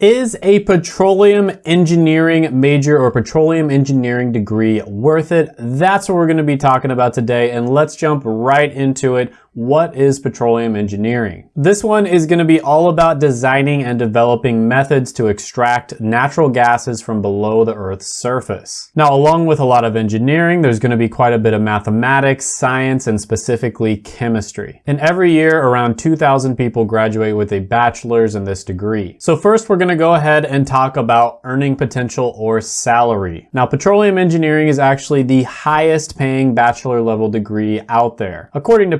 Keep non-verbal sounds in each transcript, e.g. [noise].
Is a petroleum engineering major or petroleum engineering degree worth it? That's what we're gonna be talking about today and let's jump right into it what is petroleum engineering? This one is going to be all about designing and developing methods to extract natural gases from below the Earth's surface. Now, along with a lot of engineering, there's going to be quite a bit of mathematics, science, and specifically chemistry. And every year, around 2,000 people graduate with a bachelor's in this degree. So first, we're going to go ahead and talk about earning potential or salary. Now, petroleum engineering is actually the highest paying bachelor level degree out there. According to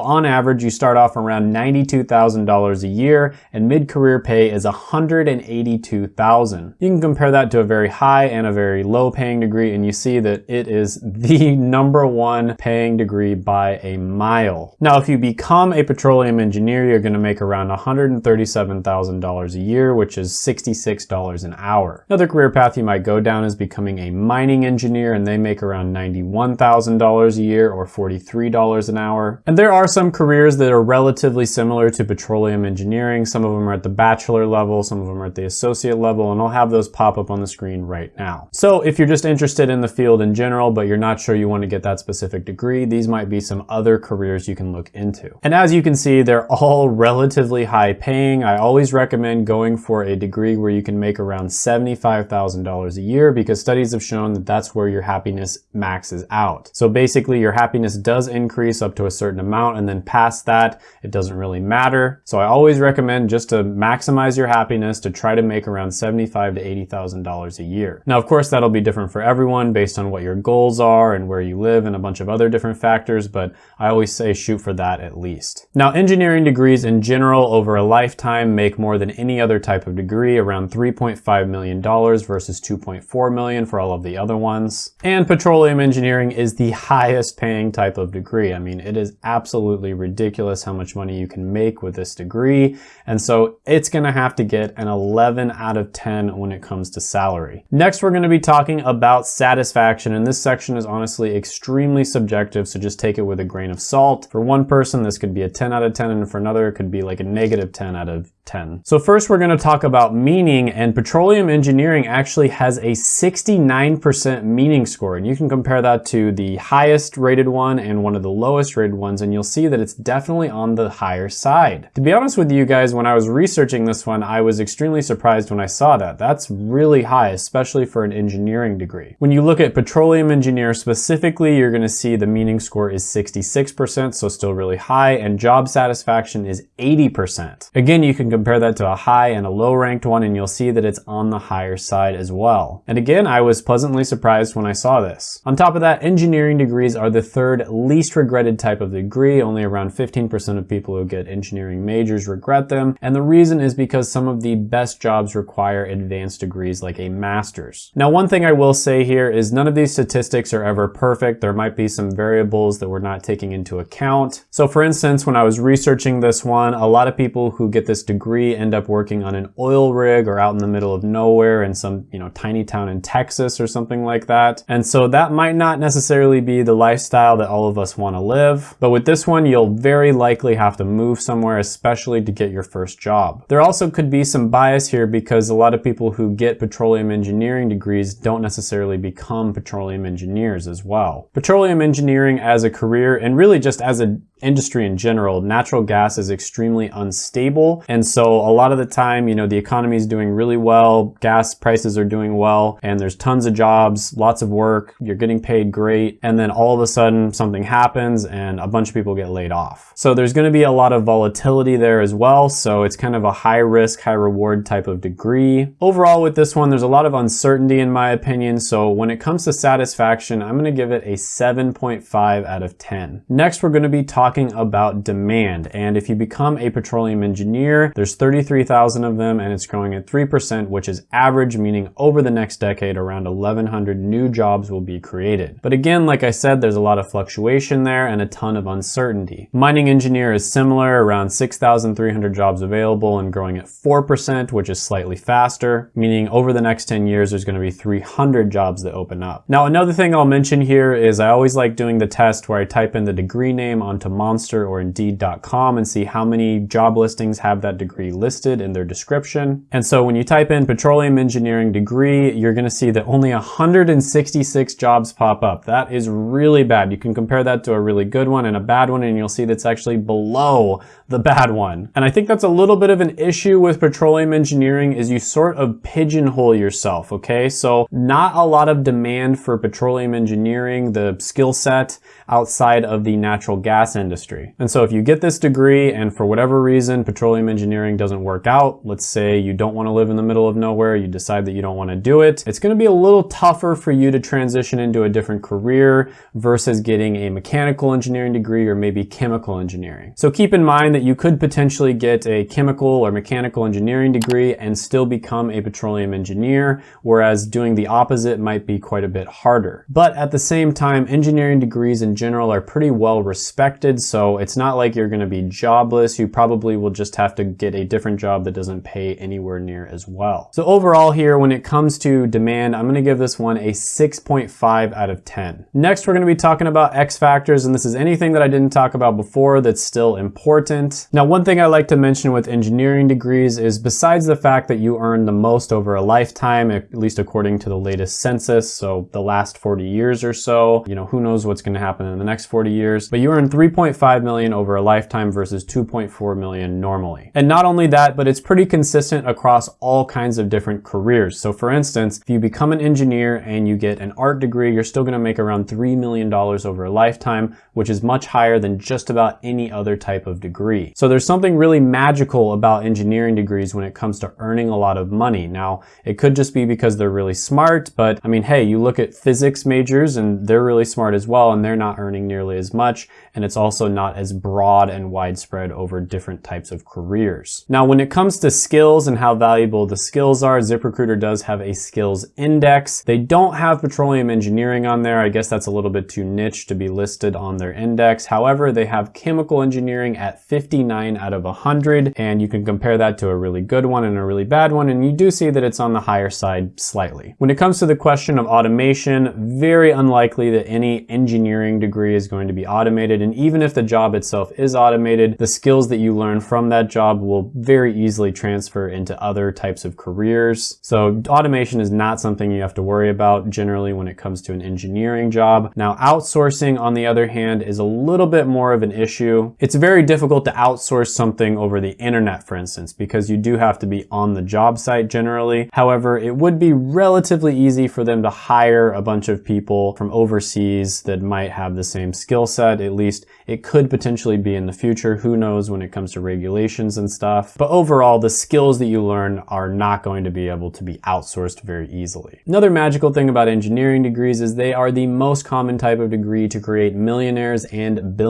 On average, you start off around $92,000 a year and mid-career pay is $182,000. You can compare that to a very high and a very low paying degree and you see that it is the [laughs] number one paying degree by a mile. Now, if you become a petroleum engineer, you're gonna make around $137,000 a year, which is $66 an hour. Another career path you might go down is becoming a mining engineer and they make around $91,000 a year or $43 an hour. And there are some careers that are relatively similar to petroleum engineering. Some of them are at the bachelor level, some of them are at the associate level, and I'll have those pop up on the screen right now. So if you're just interested in the field in general, but you're not sure you want to get that specific degree, these might be some other careers you can look into. And as you can see, they're [laughs] all relatively high paying. I always recommend going for a degree where you can make around $75,000 a year because studies have shown that that's where your happiness maxes out. So basically your happiness does increase up to a certain amount amount and then past that, it doesn't really matter. So I always recommend just to maximize your happiness to try to make around 75 to $80,000 a year. Now, of course, that'll be different for everyone based on what your goals are and where you live and a bunch of other different factors, but I always say shoot for that at least. Now, engineering degrees in general over a lifetime make more than any other type of degree, around $3.5 million versus 2.4 million for all of the other ones. And petroleum engineering is the [laughs] highest paying type of degree. I mean, it is absolutely absolutely ridiculous how much money you can make with this degree. And so it's gonna have to get an 11 out of 10 when it comes to salary. Next, we're gonna be talking about satisfaction. And this section is honestly extremely subjective. So just take it with a grain of salt. For one person, this could be a 10 out of 10. And for another, it could be like a negative 10 out of 10. So first we're gonna talk about meaning and petroleum engineering actually has a 69% meaning score. And you can compare that to the highest rated one and one of the lowest rated ones and you'll see that it's definitely on the higher side. To be honest with you guys, when I was researching this one, I was extremely surprised when I saw that. That's really high, especially for an engineering degree. When you look at petroleum engineer specifically, you're gonna see the meaning score is 66%, so still really high, and job satisfaction is 80%. Again, you can compare that to a high and a low ranked one and you'll see that it's on the higher side as well. And again, I was pleasantly surprised when I saw this. On top of that, engineering degrees are the third least regretted type of degree. Only around 15% of people who get engineering majors regret them. And the reason is because some of the best jobs require advanced degrees like a master's. Now, one thing I will say here is none of these statistics are ever perfect. There might be some variables that we're not taking into account. So for instance, when I was researching this one, a lot of people who get this degree degree end up working on an oil rig or out in the middle of nowhere in some, you know, tiny town in Texas or something like that. And so that might not necessarily be the lifestyle that all of us want to live. But with this one, you'll very likely have to move somewhere, especially to get your first job. There also could be some bias here because a lot of people who get petroleum engineering degrees don't necessarily become petroleum engineers as well. Petroleum engineering as a career and really just as an industry in general, natural gas is extremely unstable. And so a lot of the time, you know, the economy is doing really well, gas prices are doing well, and there's tons of jobs, lots of work, you're getting paid great. And then all of a sudden something happens and a bunch of people get laid off. So there's going to be a lot of volatility there as well. So it's kind of a high risk, high reward type of degree. Overall with this one, there's a lot of uncertainty in my opinion. So when it comes to satisfaction, I'm going to give it a 7.5 out of 10. Next, we're going to be talking talking about demand. And if you become a petroleum engineer, there's 33,000 of them and it's growing at 3%, which is average, meaning over the next decade, around 1,100 new jobs will be created. But again, like I said, there's a lot of fluctuation there and a ton of uncertainty uncertainty. Mining engineer is similar, around 6,300 jobs available and growing at 4%, which is slightly faster, meaning over the next 10 years, there's gonna be 300 jobs that open up. Now, another thing I'll mention here is I always like doing the test where I type in the degree name onto Monster or Indeed.com and see how many job listings have that degree listed in their description. And so when you type in petroleum engineering degree, you're gonna see that only 166 jobs pop up. That is really bad. You can compare that to a really good one and a bad one and you'll see that's actually below the bad one. And I think that's a little bit of an issue with petroleum engineering is you sort of pigeonhole yourself, okay? So not a lot of demand for petroleum engineering, the skill set outside of the natural gas industry. And so if you get this degree and for whatever reason petroleum engineering doesn't work out, let's say you don't want to live in the middle of nowhere, you decide that you don't want to do it, it's going to be a little tougher for you to transition into a different career versus getting a mechanical engineering degree or maybe chemical engineering. So keep in mind that you could potentially get a chemical or mechanical engineering degree and still become a petroleum engineer, whereas doing the opposite might be quite a bit harder. But at the same time, engineering degrees in general are pretty well respected, so it's not like you're gonna be jobless. You probably will just have to get a different job that doesn't pay anywhere near as well. So overall here, when it comes to demand, I'm gonna give this one a 6.5 out of 10. Next, we're gonna be talking about X factors, and this is anything that I didn't talk about before that's still important. Now, one thing I like to mention with engineering degrees is besides the fact that you earn the most over a lifetime, at least according to the latest census, so the last 40 years or so, you know, who knows what's gonna happen in the next 40 years, but you earn 3.5 million over a lifetime versus 2.4 million normally. And not only that, but it's pretty consistent across all kinds of different careers. So for instance, if you become an engineer and you get an art degree, you're still gonna make around $3 million over a lifetime, which is much higher than just about any other type of degree. So there's something really magical about engineering degrees when it comes to earning a lot of money. Now, it could just be because they're really smart, but I mean, hey, you look at physics majors and they're really smart as well, and they're not earning nearly as much, and it's also not as broad and widespread over different types of careers. Now, when it comes to skills and how valuable the skills are, ZipRecruiter does have a skills index. They don't have petroleum engineering on there. I guess that's a little bit too niche to be listed on their index. However, they have chemical engineering at 59 out of 100, and you can compare that to a really good one and a really bad one, and you do see that it's on the higher side slightly. When it comes to the question of automation, very unlikely that any engineering degree is going to be automated, and even if the job itself is automated, the skills that you learn from that job will very easily transfer into other types of careers. So automation is not something you have to worry about generally when it comes to an engineering job. Now outsourcing on the other hand is a little bit more of an issue. It's very difficult to outsource something over the internet for instance because you do have to be on the job site generally. However, it would be relatively easy for them to hire a bunch of people from overseas that might have the same skill set. At least it could potentially be in the future. Who knows when it comes to regulations and stuff. But overall, the skills that you learn are not going to be able to be outsourced very easily. Another magical thing about engineering degrees is they are the most common type of degree to create millionaires and billionaires.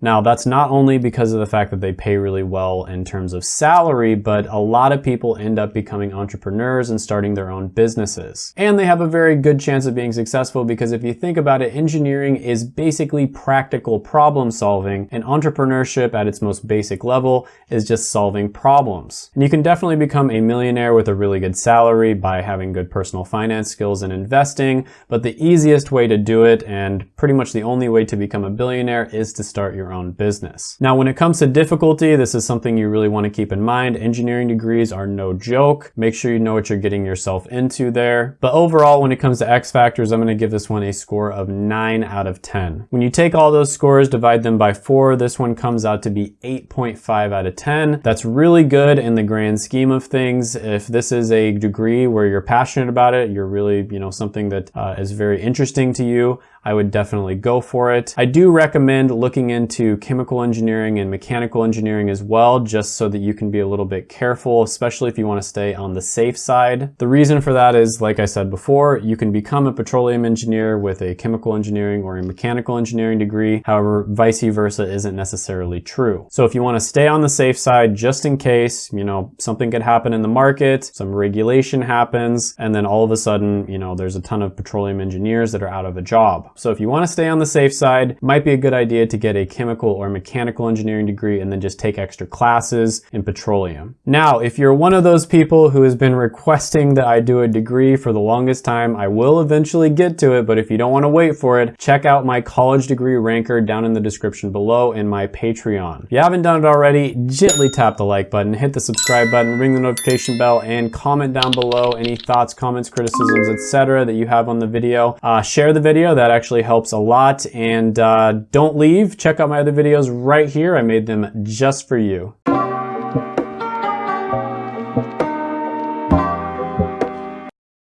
Now, that's not only because of the fact that they pay really well in terms of salary, but a lot of people end up becoming entrepreneurs and starting their own businesses. And they have a very good chance of being successful because if you think about it, engineering is basically practical problem solving and entrepreneurship at its most basic level is just solving problems. And you can definitely become a millionaire with a really good salary by having good personal finance skills and investing, but the easiest way to do it and pretty much the only way to become a billionaire is to start your own business. Now, when it comes to difficulty, this is something you really want to keep in mind. Engineering degrees are no joke. Make sure you know what you're getting yourself into there. But overall, when it comes to X factors, I'm going to give this one a score of 9 out of 10. When you take all those scores, divide them by 4, this one comes out to be 8.5 out of 10. That's really good in the grand scheme of things. If this is a degree where you're passionate about it, you're really, you know, something that uh, is very interesting to you, I would definitely go for it. I do recommend looking into chemical engineering and mechanical engineering as well, just so that you can be a little bit careful, especially if you want to stay on the safe side. The reason for that is, like I said before, you can become a petroleum engineer with a chemical engineering or a mechanical engineering degree. However, vice versa isn't necessarily true. So if you want to stay on the safe side, just in case, you know, something could happen in the market, some regulation happens, and then all of a sudden, you know, there's a ton of petroleum engineers that are out of a job. So if you want to stay on the safe side, might be a good idea to get a chemical or mechanical engineering degree and then just take extra classes in petroleum. Now, if you're one of those people who has been requesting that I do a degree for the longest time, I will eventually get to it, but if you don't want to wait for it, check out my college degree ranker down in the description below and my Patreon. If you haven't done it already, gently tap the like button, hit the subscribe button, ring the notification bell, and comment down below any thoughts, comments, criticisms, etc. that you have on the video. Uh, share the video, that actually helps a lot. And uh, don't leave, check out my other videos right here. I made them just for you.